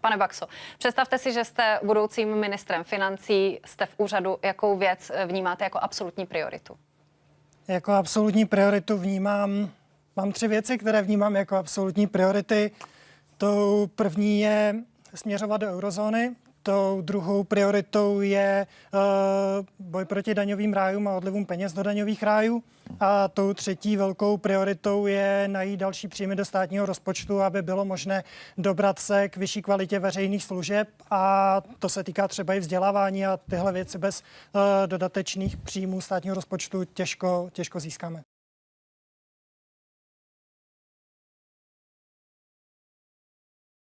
Pane Baxo, představte si, že jste budoucím ministrem financí, jste v úřadu, jakou věc eh, vnímáte jako absolutní prioritu? Jako absolutní prioritu vnímám, mám tři věci, které vnímám jako absolutní priority. Tou první je směřovat do eurozóny, Tou druhou prioritou je uh, boj proti daňovým rájům a odlivům peněz do daňových rájů. A tou třetí velkou prioritou je najít další příjmy do státního rozpočtu, aby bylo možné dobrat se k vyšší kvalitě veřejných služeb. A to se týká třeba i vzdělávání a tyhle věci bez uh, dodatečných příjmů státního rozpočtu těžko, těžko získáme.